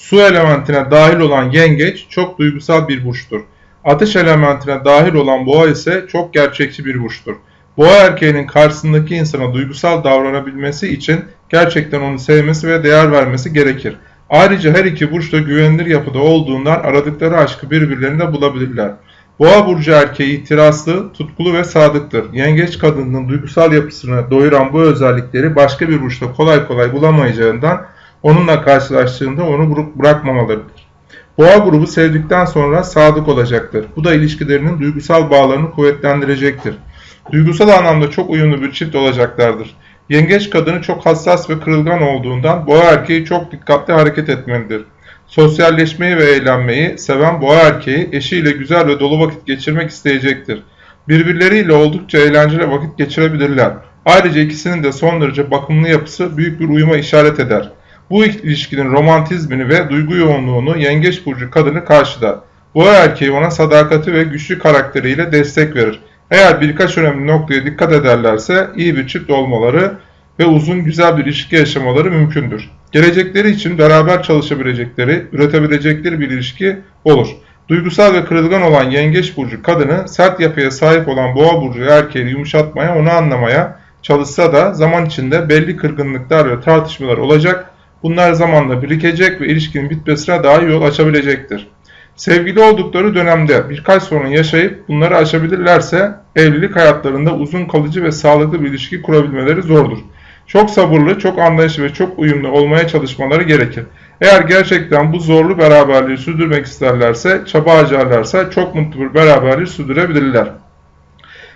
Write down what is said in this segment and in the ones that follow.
Su elementine dahil olan yengeç çok duygusal bir burçtur. Ateş elementine dahil olan boğa ise çok gerçekçi bir burçtur. Boğa erkeğinin karşısındaki insana duygusal davranabilmesi için gerçekten onu sevmesi ve değer vermesi gerekir. Ayrıca her iki burç da güvenilir yapıda olduğundan aradıkları aşkı birbirlerinde bulabilirler. Boğa burcu erkeği itirazlı, tutkulu ve sadıktır. Yengeç kadının duygusal yapısını doyuran bu özellikleri başka bir burçta kolay kolay bulamayacağından onunla karşılaştığında onu bırakmamalıdır. Boğa grubu sevdikten sonra sadık olacaktır. Bu da ilişkilerinin duygusal bağlarını kuvvetlendirecektir. Duygusal anlamda çok uyumlu bir çift olacaklardır. Yengeç kadını çok hassas ve kırılgan olduğundan boğa erkeği çok dikkatli hareket etmelidir. Sosyalleşmeyi ve eğlenmeyi seven boğa erkeği eşiyle güzel ve dolu vakit geçirmek isteyecektir. Birbirleriyle oldukça eğlenceli vakit geçirebilirler. Ayrıca ikisinin de son derece bakımlı yapısı büyük bir uyuma işaret eder. Bu ilişkinin romantizmini ve duygu yoğunluğunu yengeç burcu kadını karşılar. Boğa erkeği ona sadakati ve güçlü karakteriyle destek verir. Eğer birkaç önemli noktaya dikkat ederlerse iyi bir çift olmaları ve uzun güzel bir ilişki yaşamaları mümkündür. Gelecekleri için beraber çalışabilecekleri, üretebilecekleri bir ilişki olur. Duygusal ve kırılgan olan yengeç burcu kadını sert yapıya sahip olan boğa burcu erkeği yumuşatmaya, onu anlamaya çalışsa da zaman içinde belli kırgınlıklar ve tartışmalar olacak. Bunlar zamanla birikecek ve ilişkinin bitmesine daha yol açabilecektir. Sevgili oldukları dönemde birkaç sorun yaşayıp bunları aşabilirlerse evlilik hayatlarında uzun kalıcı ve sağlıklı bir ilişki kurabilmeleri zordur. Çok sabırlı, çok anlayışlı ve çok uyumlu olmaya çalışmaları gerekir. Eğer gerçekten bu zorlu beraberliği sürdürmek isterlerse, çaba harcarlarsa çok mutlu bir beraberliği sürdürebilirler.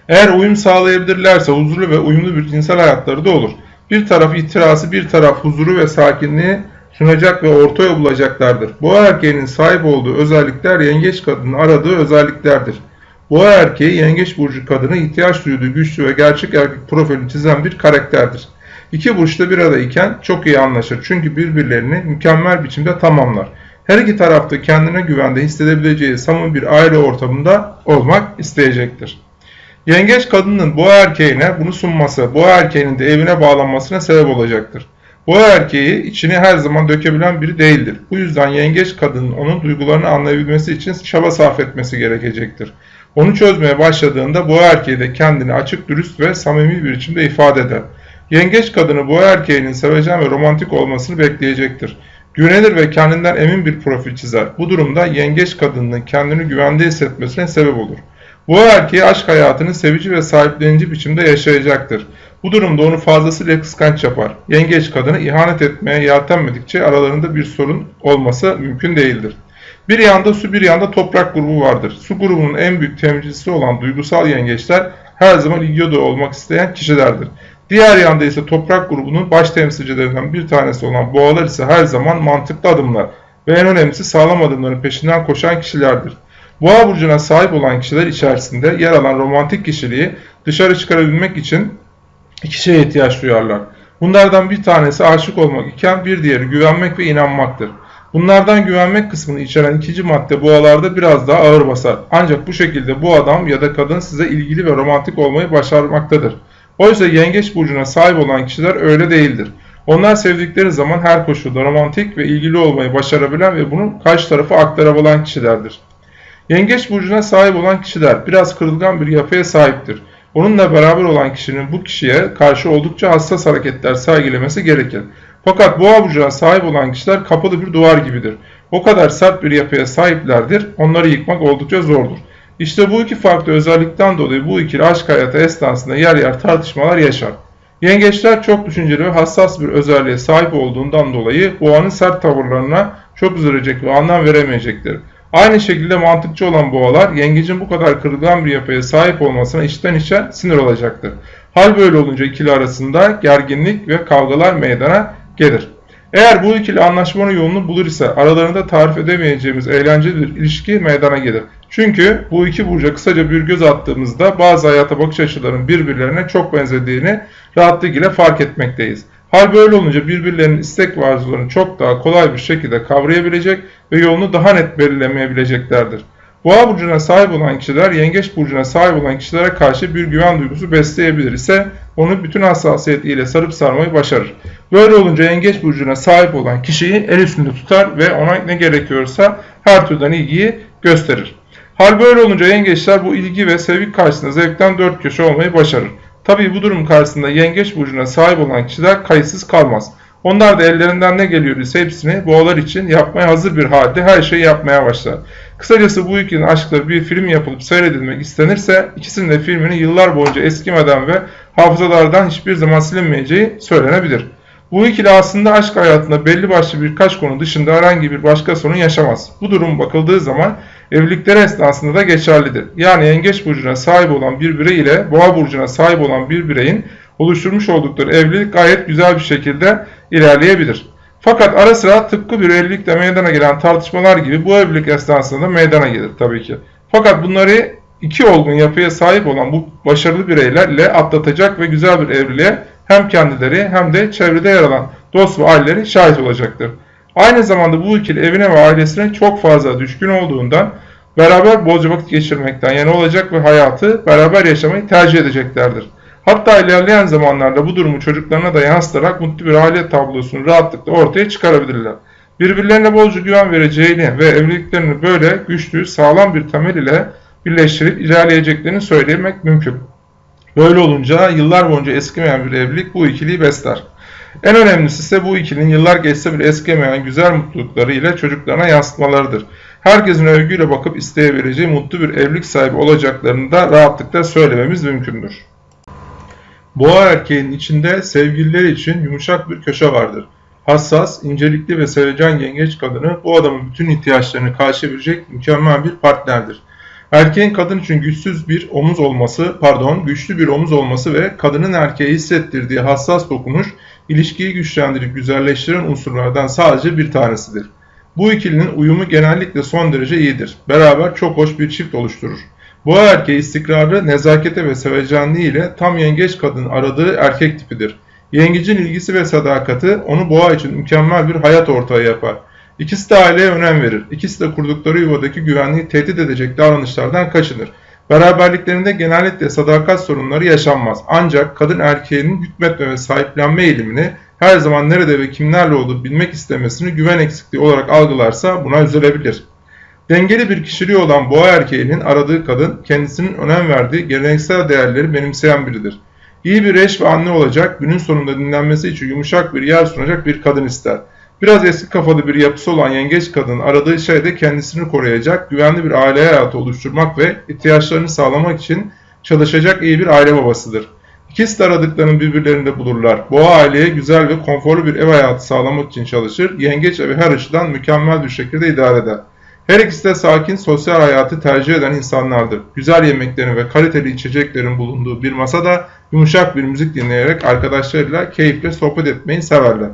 Eğer uyum sağlayabilirlerse huzurlu ve uyumlu bir cinsel hayatları da olur. Bir taraf itirazı, bir taraf huzuru ve sakinliği sunacak ve orta yol bulacaklardır. Boğa erkeğinin sahip olduğu özellikler yengeç kadının aradığı özelliklerdir. Boğa erkeği yengeç burcu kadını ihtiyaç duyduğu güçlü ve gerçek erkek profilini çizen bir karakterdir. İki burç da bir arayken çok iyi anlaşır çünkü birbirlerini mükemmel biçimde tamamlar. Her iki tarafta kendine güvende hissedebileceği samimi bir aile ortamında olmak isteyecektir. Yengeç kadının boğa erkeğine bunu sunması, boğa erkeğinin de evine bağlanmasına sebep olacaktır. Boğa erkeği içini her zaman dökebilen biri değildir. Bu yüzden yengeç kadının onun duygularını anlayabilmesi için çaba sarf etmesi gerekecektir. Onu çözmeye başladığında boğa erkeği de kendini açık, dürüst ve samimi bir biçimde ifade eder. Yengeç kadını boğa erkeğinin sevecen ve romantik olmasını bekleyecektir. Güvenilir ve kendinden emin bir profil çizer. Bu durumda yengeç kadının kendini güvende hissetmesine sebep olur. Boğa erkeği aşk hayatını sevici ve sahiplenici biçimde yaşayacaktır. Bu durumda onu fazlasıyla kıskanç yapar. Yengeç kadını ihanet etmeye yeltenmedikçe aralarında bir sorun olması mümkün değildir. Bir yanda su bir yanda toprak grubu vardır. Su grubunun en büyük temsilcisi olan duygusal yengeçler her zaman ilgi olmak isteyen kişilerdir. Diğer yanda ise toprak grubunun baş temsilcilerinden bir tanesi olan boğalar ise her zaman mantıklı adımlar ve en önemlisi sağlam adımların peşinden koşan kişilerdir. Boğa burcuna sahip olan kişiler içerisinde yer alan romantik kişiliği dışarı çıkarabilmek için iki şeye ihtiyaç duyarlar. Bunlardan bir tanesi aşık olmak iken bir diğeri güvenmek ve inanmaktır. Bunlardan güvenmek kısmını içeren ikinci madde boğalarda biraz daha ağır basar. Ancak bu şekilde bu adam ya da kadın size ilgili ve romantik olmayı başarmaktadır. Oysa yengeç burcuna sahip olan kişiler öyle değildir. Onlar sevdikleri zaman her koşulda romantik ve ilgili olmayı başarabilen ve bunu karşı tarafa aktarabilen kişilerdir. Yengeç burcuna sahip olan kişiler biraz kırılgan bir yapıya sahiptir. Onunla beraber olan kişinin bu kişiye karşı oldukça hassas hareketler sergilemesi gerekir. Fakat boğa burcuna sahip olan kişiler kapalı bir duvar gibidir. O kadar sert bir yapıya sahiplerdir, onları yıkmak oldukça zordur. İşte bu iki farklı özellikten dolayı bu ikili aşk hayatı esnasında yer yer tartışmalar yaşar. Yengeçler çok düşünceli ve hassas bir özelliğe sahip olduğundan dolayı boğanın sert tavırlarına çok üzülecek ve anlam veremeyecektir. Aynı şekilde mantıkçı olan boğalar yengecin bu kadar kırılgan bir yapıya sahip olmasına içten içe sinir olacaktır. Hal böyle olunca ikili arasında gerginlik ve kavgalar meydana gelir. Eğer bu ikili anlaşmanın yolunu bulur ise aralarında tarif edemeyeceğimiz eğlenceli bir ilişki meydana gelir. Çünkü bu iki burca kısaca bir göz attığımızda bazı hayata bakış açılarının birbirlerine çok benzediğini rahatlıkla fark etmekteyiz. Hal böyle olunca birbirlerinin istek ve arzularını çok daha kolay bir şekilde kavrayabilecek ve yolunu daha net belirlemeyebileceklerdir. Boğa burcuna sahip olan kişiler yengeç burcuna sahip olan kişilere karşı bir güven duygusu besleyebilir ise onu bütün hassasiyetiyle sarıp sarmayı başarır. Böyle olunca yengeç burcuna sahip olan kişiyi el üstünde tutar ve ona ne gerekiyorsa her türden ilgiyi gösterir. Hal böyle olunca yengeçler bu ilgi ve sevgi karşısında zevkten dört köşe olmayı başarır. Tabii bu durum karşısında yengeç burcuna sahip olan kişiler kayıtsız kalmaz. Onlar da ellerinden ne geliyorsa hepsini boğalar için yapmaya hazır bir halde her şeyi yapmaya başlar. Kısacası bu ikilinin aşkları bir film yapılıp seyredilmek istenirse ikisinin de filminin yıllar boyunca eskimeden ve hafızalardan hiçbir zaman silinmeyeceği söylenebilir. Bu ikili aslında aşk hayatında belli başlı birkaç konu dışında herhangi bir başka sorun yaşamaz. Bu durum bakıldığı zaman evlilikleri esnasında da geçerlidir. Yani yengeç burcuna sahip olan bir birey ile boğa burcuna sahip olan bir bireyin oluşturmuş oldukları evlilik gayet güzel bir şekilde ilerleyebilir. Fakat ara sıra tıpkı bir evlilikte meydana gelen tartışmalar gibi bu evlilik esnasında da meydana gelir tabii ki. Fakat bunları iki olgun yapıya sahip olan bu başarılı bireylerle atlatacak ve güzel bir evliliğe hem kendileri hem de çevrede yer alan dost ve aileleri şahit olacaktır. Aynı zamanda bu ikili evine ve ailesine çok fazla düşkün olduğundan beraber bolca vakit geçirmekten yani olacak ve hayatı beraber yaşamayı tercih edeceklerdir. Hatta ilerleyen zamanlarda bu durumu çocuklarına da yansıtarak mutlu bir aile tablosunu rahatlıkla ortaya çıkarabilirler. Birbirlerine bolca güven vereceğini ve evliliklerini böyle güçlü, sağlam bir temel ile birleştirip ilerleyeceklerini söylemek mümkün. Böyle olunca yıllar boyunca eskimeyen bir evlilik bu ikiliyi besler. En önemlisi ise bu ikilinin yıllar geçse bile eskimeyen güzel mutlulukları ile çocuklarına yansıtmalarıdır. Herkesin övgüyle bakıp isteyebileceği mutlu bir evlilik sahibi olacaklarını da rahatlıkla söylememiz mümkündür. Boğa erkeğinin içinde sevgilileri için yumuşak bir köşe vardır. Hassas, incelikli ve sevecen yengeç kadını bu adamın bütün ihtiyaçlarını karşılayabilecek mükemmel bir partnerdir. Erkeğin kadın için güçsüz bir omuz olması, pardon, güçlü bir omuz olması ve kadının erkeğe hissettirdiği hassas dokunuş, ilişkiyi güçlendirip güzelleştiren unsurlardan sadece bir tanesidir. Bu ikilinin uyumu genellikle son derece iyidir. Beraber çok hoş bir çift oluşturur. Bu erkeği istikrarı, nezakete ve sevecenliği ile tam yengeç kadın aradığı erkek tipidir. Yengecin ilgisi ve sadakati onu boğa için mükemmel bir hayat ortağı yapar. İkisi de aileye önem verir. İkisi de kurdukları yuvadaki güvenliği tehdit edecek davranışlardan kaçınır. Beraberliklerinde genellikle sadakat sorunları yaşanmaz. Ancak kadın erkeğinin hükmetme ve sahiplenme eğilimini her zaman nerede ve kimlerle olduğu bilmek istemesini güven eksikliği olarak algılarsa buna üzülebilir. Dengeli bir kişiliği olan boğa erkeğinin aradığı kadın kendisinin önem verdiği geleneksel değerleri benimseyen biridir. İyi bir eş ve anne olacak, günün sonunda dinlenmesi için yumuşak bir yer sunacak bir kadın ister. Biraz eski kafalı bir yapısı olan yengeç kadın aradığı şey de kendisini koruyacak, güvenli bir aile hayatı oluşturmak ve ihtiyaçlarını sağlamak için çalışacak iyi bir aile babasıdır. İkisi de aradıklarını birbirlerinde bulurlar. Boğa aileye güzel ve konforlu bir ev hayatı sağlamak için çalışır, yengeç evi her açıdan mükemmel bir şekilde idare eder. Her ikisi de sakin, sosyal hayatı tercih eden insanlardır. Güzel yemeklerin ve kaliteli içeceklerin bulunduğu bir masada yumuşak bir müzik dinleyerek arkadaşlarıyla keyifle sohbet etmeyi severler.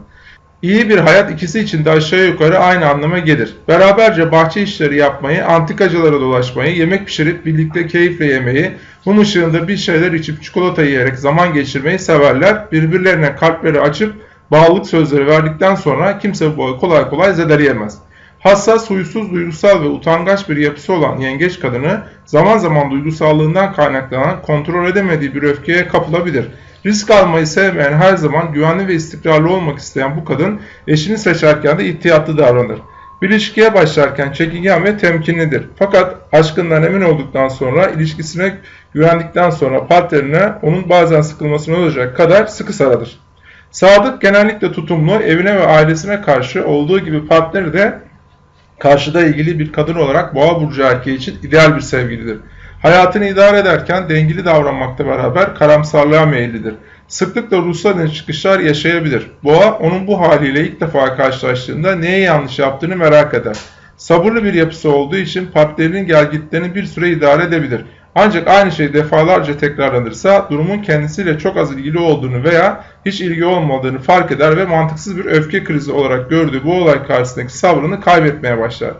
İyi bir hayat ikisi için de aşağı yukarı aynı anlama gelir. Beraberce bahçe işleri yapmayı, antikacılara dolaşmayı, yemek pişirip birlikte keyifle yemeyi, mum ışığında bir şeyler içip çikolata yiyerek zaman geçirmeyi severler. Birbirlerine kalpleri açıp bağlılık sözleri verdikten sonra kimse bu kolay kolay zedeleyemez. Hassas, huysuz, duygusal ve utangaç bir yapısı olan yengeç kadını zaman zaman duygusallığından kaynaklanan kontrol edemediği bir öfkeye kapılabilir. Risk almayı sevmeyen her zaman güvenli ve istikrarlı olmak isteyen bu kadın eşini seçerken de ihtiyatlı davranır. Bir ilişkiye başlarken çekingen ve temkinlidir. Fakat aşkından emin olduktan sonra ilişkisine güvendikten sonra partnerine onun bazen sıkılmasına olacak kadar sıkı sarılır. Sadık genellikle tutumlu, evine ve ailesine karşı olduğu gibi partneri de karşıda ilgili bir kadın olarak boğa burcu erkeği için ideal bir sevgilidir. Hayatını idare ederken dengeli davranmakta beraber karamsarlığa meyillidir. Sıklıkla ruhsal çıkışlar yaşayabilir. Boğa onun bu haliyle ilk defa karşılaştığında neye yanlış yaptığını merak eder. Sabırlı bir yapısı olduğu için partnerinin gelgitlerini bir süre idare edebilir. Ancak aynı şey defalarca tekrarlanırsa durumun kendisiyle çok az ilgili olduğunu veya hiç ilgi olmadığını fark eder ve mantıksız bir öfke krizi olarak gördüğü bu olay karşısındaki sabrını kaybetmeye başlar.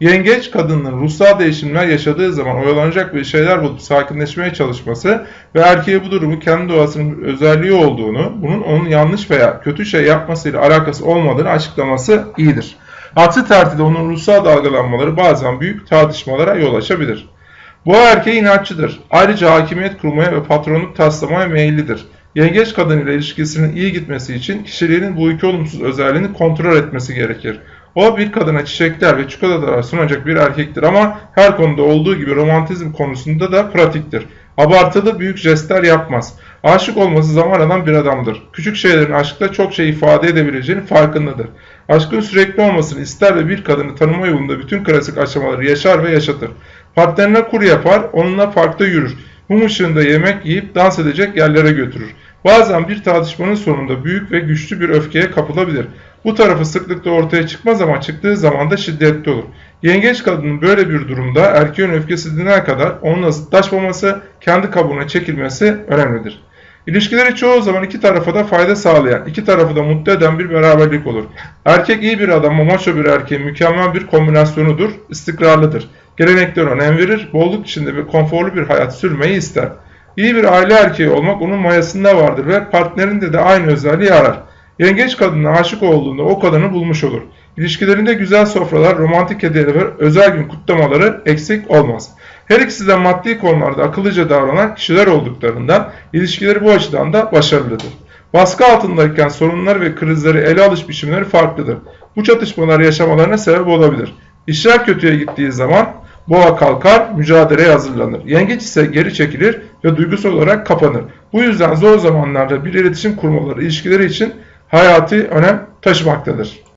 Yengeç kadının ruhsal değişimler yaşadığı zaman oyalanacak bir şeyler bulup sakinleşmeye çalışması ve erkeğe bu durumu kendi doğasının özelliği olduğunu, bunun onun yanlış veya kötü şey yapmasıyla alakası olmadığını açıklaması iyidir. Aksi takdirde onun ruhsal dalgalanmaları bazen büyük tartışmalara yol açabilir. Boğa erkeği inatçıdır. Ayrıca hakimiyet kurmaya ve patronluk taslamaya meyillidir. Yengeç kadın ile ilişkisinin iyi gitmesi için kişiliğinin bu iki olumsuz özelliğini kontrol etmesi gerekir. O bir kadına çiçekler ve çikolatalar sunacak bir erkektir ama her konuda olduğu gibi romantizm konusunda da pratiktir. Abartılı büyük jestler yapmaz. Aşık olması zaman alan bir adamdır. Küçük şeylerin aşkta çok şey ifade edebileceğinin farkındadır. Aşkın sürekli olmasını ister ve bir kadını tanıma yolunda bütün klasik aşamaları yaşar ve yaşatır. Partnerine kur yapar, onunla parkta yürür. Mum ışığında yemek yiyip dans edecek yerlere götürür. Bazen bir tartışmanın sonunda büyük ve güçlü bir öfkeye kapılabilir. Bu tarafı sıklıkla ortaya çıkmaz ama çıktığı zaman da şiddetli olur. Yengeç kadının böyle bir durumda erkeğin öfkesi dinene kadar onunla zıtlaşmaması, kendi kabuğuna çekilmesi önemlidir. İlişkileri çoğu zaman iki tarafa da fayda sağlayan, iki tarafı da mutlu eden bir beraberlik olur. Erkek iyi bir adam, maço bir erkeğin mükemmel bir kombinasyonudur, istikrarlıdır. Geleneklere önem verir, bolluk içinde ve konforlu bir hayat sürmeyi ister. İyi bir aile erkeği olmak onun mayasında vardır ve partnerinde de aynı özelliği arar. Yengeç kadına aşık olduğunda o kadını bulmuş olur. İlişkilerinde güzel sofralar, romantik hediyeler ve özel gün kutlamaları eksik olmaz. Her ikisi de maddi konularda akıllıca davranan kişiler olduklarından ilişkileri bu açıdan da başarılıdır. Baskı altındayken sorunlar ve krizleri ele alış biçimleri farklıdır. Bu çatışmalar yaşamalarına sebep olabilir. İşler kötüye gittiği zaman boğa kalkar, mücadeleye hazırlanır. Yengeç ise geri çekilir ve duygusal olarak kapanır. Bu yüzden zor zamanlarda bir iletişim kurmaları ilişkileri için hayati önem taşımaktadır.